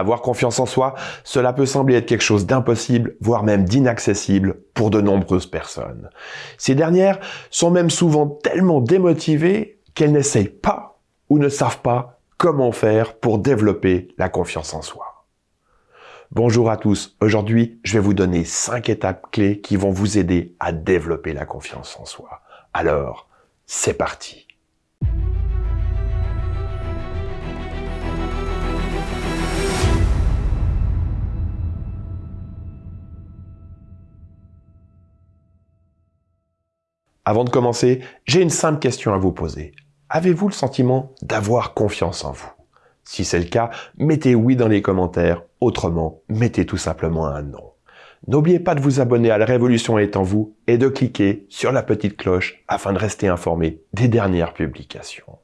Avoir confiance en soi, cela peut sembler être quelque chose d'impossible, voire même d'inaccessible pour de nombreuses personnes. Ces dernières sont même souvent tellement démotivées qu'elles n'essayent pas ou ne savent pas comment faire pour développer la confiance en soi. Bonjour à tous, aujourd'hui je vais vous donner 5 étapes clés qui vont vous aider à développer la confiance en soi. Alors, c'est parti Avant de commencer, j'ai une simple question à vous poser. Avez-vous le sentiment d'avoir confiance en vous? Si c'est le cas, mettez oui dans les commentaires, autrement, mettez tout simplement un non. N'oubliez pas de vous abonner à La Révolution est en vous et de cliquer sur la petite cloche afin de rester informé des dernières publications.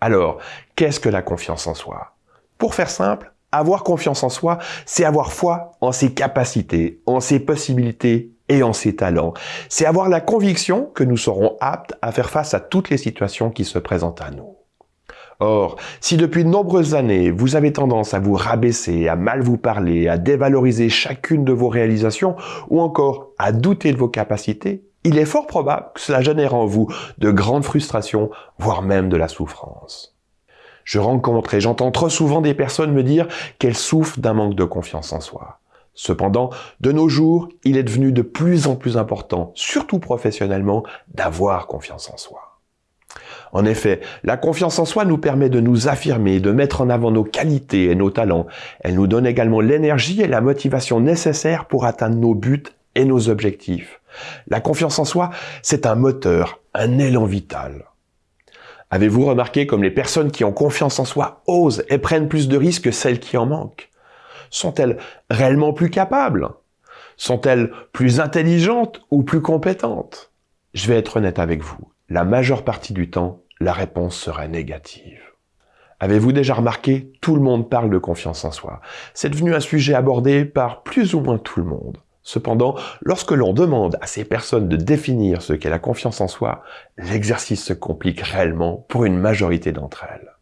Alors, qu'est-ce que la confiance en soi? Pour faire simple, avoir confiance en soi, c'est avoir foi en ses capacités, en ses possibilités et en ses talents. C'est avoir la conviction que nous serons aptes à faire face à toutes les situations qui se présentent à nous. Or, si depuis de nombreuses années, vous avez tendance à vous rabaisser, à mal vous parler, à dévaloriser chacune de vos réalisations, ou encore à douter de vos capacités, il est fort probable que cela génère en vous de grandes frustrations, voire même de la souffrance. Je rencontre et j'entends trop souvent des personnes me dire qu'elles souffrent d'un manque de confiance en soi. Cependant, de nos jours, il est devenu de plus en plus important, surtout professionnellement, d'avoir confiance en soi. En effet, la confiance en soi nous permet de nous affirmer, de mettre en avant nos qualités et nos talents. Elle nous donne également l'énergie et la motivation nécessaires pour atteindre nos buts et nos objectifs. La confiance en soi, c'est un moteur, un élan vital. Avez-vous remarqué comme les personnes qui ont confiance en soi osent et prennent plus de risques que celles qui en manquent? Sont-elles réellement plus capables? Sont-elles plus intelligentes ou plus compétentes? Je vais être honnête avec vous. La majeure partie du temps, la réponse sera négative. Avez-vous déjà remarqué Tout le monde parle de confiance en soi. C'est devenu un sujet abordé par plus ou moins tout le monde. Cependant, lorsque l'on demande à ces personnes de définir ce qu'est la confiance en soi, l'exercice se complique réellement pour une majorité d'entre elles.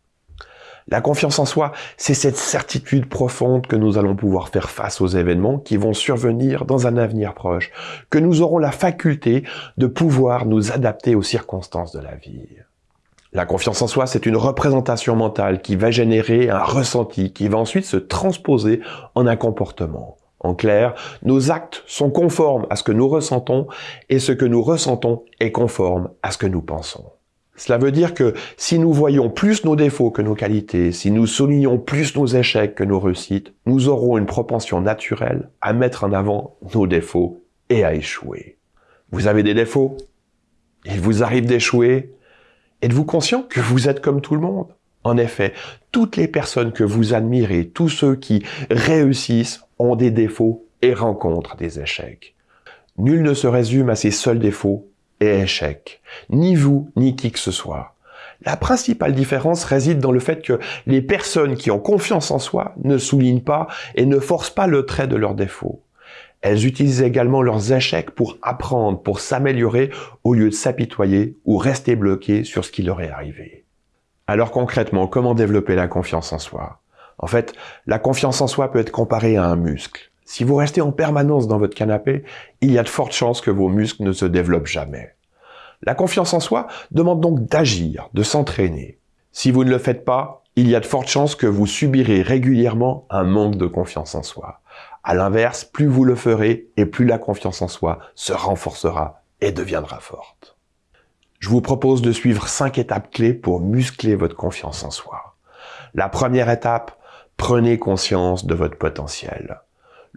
La confiance en soi, c'est cette certitude profonde que nous allons pouvoir faire face aux événements qui vont survenir dans un avenir proche, que nous aurons la faculté de pouvoir nous adapter aux circonstances de la vie. La confiance en soi, c'est une représentation mentale qui va générer un ressenti, qui va ensuite se transposer en un comportement. En clair, nos actes sont conformes à ce que nous ressentons et ce que nous ressentons est conforme à ce que nous pensons. Cela veut dire que si nous voyons plus nos défauts que nos qualités, si nous soulignons plus nos échecs que nos réussites, nous aurons une propension naturelle à mettre en avant nos défauts et à échouer. Vous avez des défauts? Il vous arrive d'échouer? Êtes-vous conscient que vous êtes comme tout le monde? En effet, toutes les personnes que vous admirez, tous ceux qui réussissent ont des défauts et rencontrent des échecs. Nul ne se résume à ses seuls défauts et échec. Ni vous, ni qui que ce soit. La principale différence réside dans le fait que les personnes qui ont confiance en soi ne soulignent pas et ne forcent pas le trait de leurs défauts. Elles utilisent également leurs échecs pour apprendre, pour s'améliorer, au lieu de s'apitoyer ou rester bloquées sur ce qui leur est arrivé. Alors concrètement, comment développer la confiance en soi? En fait, la confiance en soi peut être comparée à un muscle. Si vous restez en permanence dans votre canapé, il y a de fortes chances que vos muscles ne se développent jamais. La confiance en soi demande donc d'agir, de s'entraîner. Si vous ne le faites pas, il y a de fortes chances que vous subirez régulièrement un manque de confiance en soi. À l'inverse, plus vous le ferez et plus la confiance en soi se renforcera et deviendra forte. Je vous propose de suivre cinq étapes clés pour muscler votre confiance en soi. La première étape, prenez conscience de votre potentiel.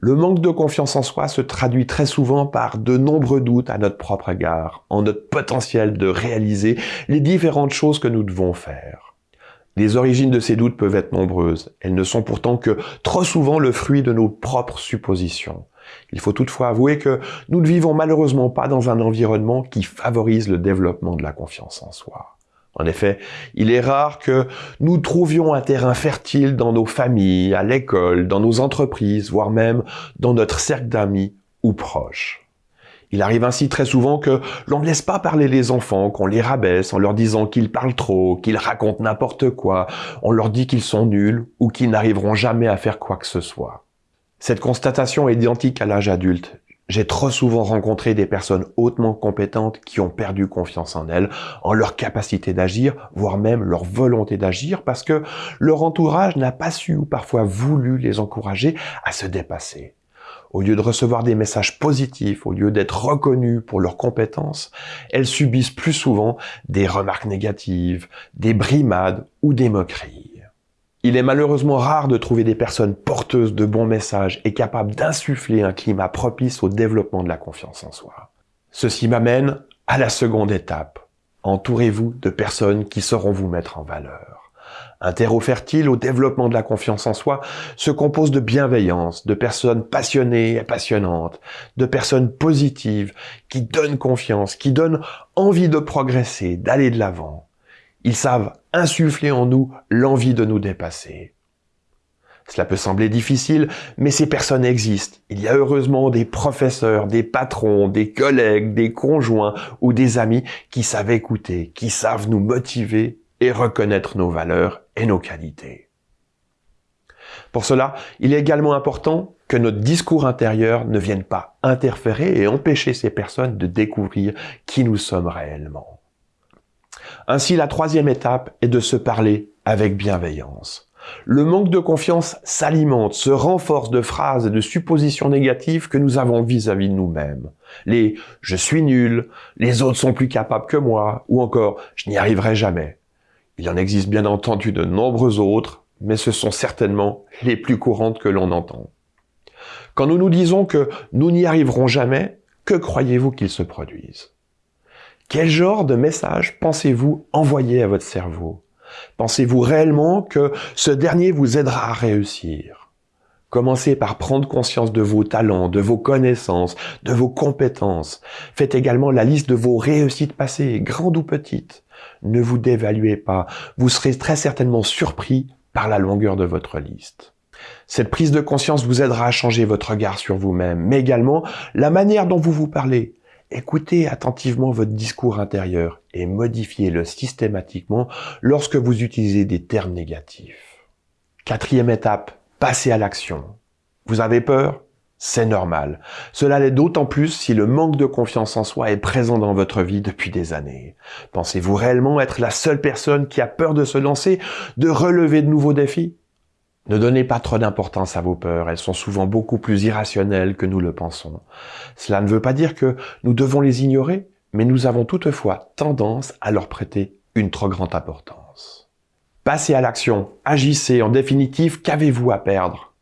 Le manque de confiance en soi se traduit très souvent par de nombreux doutes à notre propre égard, en notre potentiel de réaliser les différentes choses que nous devons faire. Les origines de ces doutes peuvent être nombreuses. Elles ne sont pourtant que trop souvent le fruit de nos propres suppositions. Il faut toutefois avouer que nous ne vivons malheureusement pas dans un environnement qui favorise le développement de la confiance en soi. En effet, il est rare que nous trouvions un terrain fertile dans nos familles, à l'école, dans nos entreprises, voire même dans notre cercle d'amis ou proches. Il arrive ainsi très souvent que l'on ne laisse pas parler les enfants, qu'on les rabaisse en leur disant qu'ils parlent trop, qu'ils racontent n'importe quoi, on leur dit qu'ils sont nuls ou qu'ils n'arriveront jamais à faire quoi que ce soit. Cette constatation est identique à l'âge adulte. J'ai trop souvent rencontré des personnes hautement compétentes qui ont perdu confiance en elles, en leur capacité d'agir, voire même leur volonté d'agir, parce que leur entourage n'a pas su ou parfois voulu les encourager à se dépasser. Au lieu de recevoir des messages positifs, au lieu d'être reconnus pour leurs compétences, elles subissent plus souvent des remarques négatives, des brimades ou des moqueries. Il est malheureusement rare de trouver des personnes porteuses de bons messages et capables d'insuffler un climat propice au développement de la confiance en soi. Ceci m'amène à la seconde étape. Entourez-vous de personnes qui sauront vous mettre en valeur. Un terreau fertile au développement de la confiance en soi se compose de bienveillance, de personnes passionnées et passionnantes, de personnes positives qui donnent confiance, qui donnent envie de progresser, d'aller de l'avant. Ils savent insuffler en nous l'envie de nous dépasser. Cela peut sembler difficile, mais ces personnes existent. Il y a heureusement des professeurs, des patrons, des collègues, des conjoints ou des amis qui savent écouter, qui savent nous motiver et reconnaître nos valeurs et nos qualités. Pour cela, il est également important que notre discours intérieur ne vienne pas interférer et empêcher ces personnes de découvrir qui nous sommes réellement. Ainsi, la troisième étape est de se parler avec bienveillance. Le manque de confiance s'alimente, se renforce de phrases et de suppositions négatives que nous avons vis-à-vis de nous-mêmes. Les « je suis nul »,« les autres sont plus capables que moi » ou encore « je n'y arriverai jamais ». Il en existe bien entendu de nombreux autres, mais ce sont certainement les plus courantes que l'on entend. Quand nous nous disons que nous n'y arriverons jamais, que croyez-vous qu'ils se produisent? Quel genre de message pensez-vous envoyer à votre cerveau? Pensez-vous réellement que ce dernier vous aidera à réussir? Commencez par prendre conscience de vos talents, de vos connaissances, de vos compétences. Faites également la liste de vos réussites passées, grandes ou petites. Ne vous dévaluez pas, vous serez très certainement surpris par la longueur de votre liste. Cette prise de conscience vous aidera à changer votre regard sur vous-même, mais également la manière dont vous vous parlez, Écoutez attentivement votre discours intérieur et modifiez-le systématiquement lorsque vous utilisez des termes négatifs. Quatrième étape, passez à l'action. Vous avez peur? C'est normal. Cela l'est d'autant plus si le manque de confiance en soi est présent dans votre vie depuis des années. Pensez-vous réellement être la seule personne qui a peur de se lancer, de relever de nouveaux défis? Ne donnez pas trop d'importance à vos peurs, elles sont souvent beaucoup plus irrationnelles que nous le pensons. Cela ne veut pas dire que nous devons les ignorer, mais nous avons toutefois tendance à leur prêter une trop grande importance. Passez à l'action, agissez, en définitive, qu'avez-vous à perdre?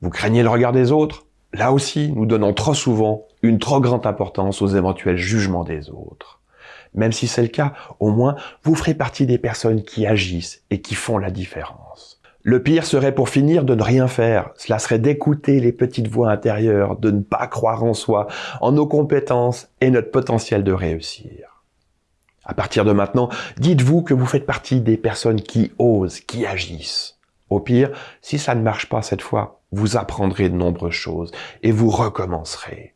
Vous craignez le regard des autres? Là aussi, nous donnons trop souvent une trop grande importance aux éventuels jugements des autres. Même si c'est le cas, au moins, vous ferez partie des personnes qui agissent et qui font la différence. Le pire serait pour finir de ne rien faire. Cela serait d'écouter les petites voix intérieures, de ne pas croire en soi, en nos compétences et notre potentiel de réussir. À partir de maintenant, dites-vous que vous faites partie des personnes qui osent, qui agissent. Au pire, si ça ne marche pas cette fois, vous apprendrez de nombreuses choses et vous recommencerez.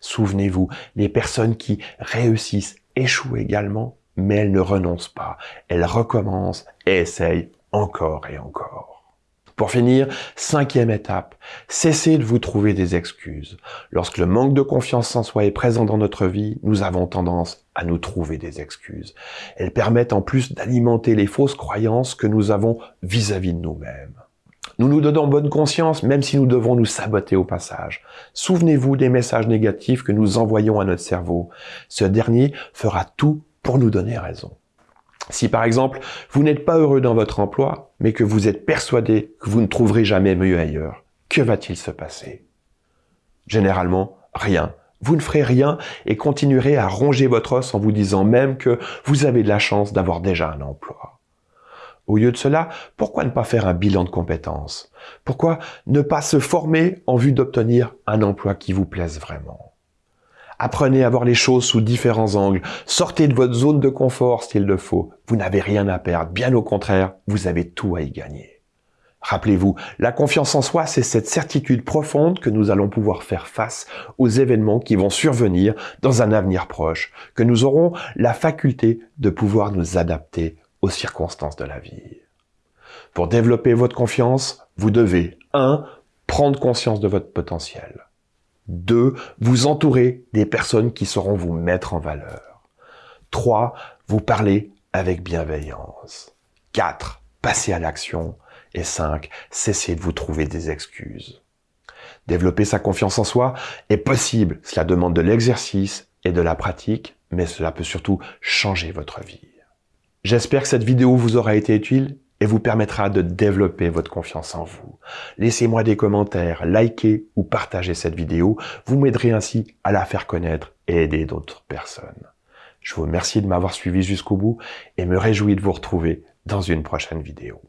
Souvenez-vous, les personnes qui réussissent échouent également, mais elles ne renoncent pas. Elles recommencent et essayent encore et encore. Pour finir, cinquième étape, cessez de vous trouver des excuses. Lorsque le manque de confiance en soi est présent dans notre vie, nous avons tendance à nous trouver des excuses. Elles permettent en plus d'alimenter les fausses croyances que nous avons vis-à-vis -vis de nous-mêmes. Nous nous donnons bonne conscience même si nous devons nous saboter au passage. Souvenez-vous des messages négatifs que nous envoyons à notre cerveau. Ce dernier fera tout pour nous donner raison. Si par exemple, vous n'êtes pas heureux dans votre emploi, mais que vous êtes persuadé que vous ne trouverez jamais mieux ailleurs, que va-t-il se passer? Généralement, rien. Vous ne ferez rien et continuerez à ronger votre os en vous disant même que vous avez de la chance d'avoir déjà un emploi. Au lieu de cela, pourquoi ne pas faire un bilan de compétences? Pourquoi ne pas se former en vue d'obtenir un emploi qui vous plaise vraiment? Apprenez à voir les choses sous différents angles. Sortez de votre zone de confort s'il le faut. Vous n'avez rien à perdre. Bien au contraire, vous avez tout à y gagner. Rappelez-vous, la confiance en soi, c'est cette certitude profonde que nous allons pouvoir faire face aux événements qui vont survenir dans un avenir proche, que nous aurons la faculté de pouvoir nous adapter aux circonstances de la vie. Pour développer votre confiance, vous devez 1. Prendre conscience de votre potentiel. 2. Vous entourer des personnes qui sauront vous mettre en valeur. 3. Vous parler avec bienveillance. 4. Passer à l'action. Et 5. Cessez de vous trouver des excuses. Développer sa confiance en soi est possible. Cela demande de l'exercice et de la pratique, mais cela peut surtout changer votre vie. J'espère que cette vidéo vous aura été utile et vous permettra de développer votre confiance en vous. Laissez-moi des commentaires, likez ou partagez cette vidéo. Vous m'aiderez ainsi à la faire connaître et aider d'autres personnes. Je vous remercie de m'avoir suivi jusqu'au bout et me réjouis de vous retrouver dans une prochaine vidéo.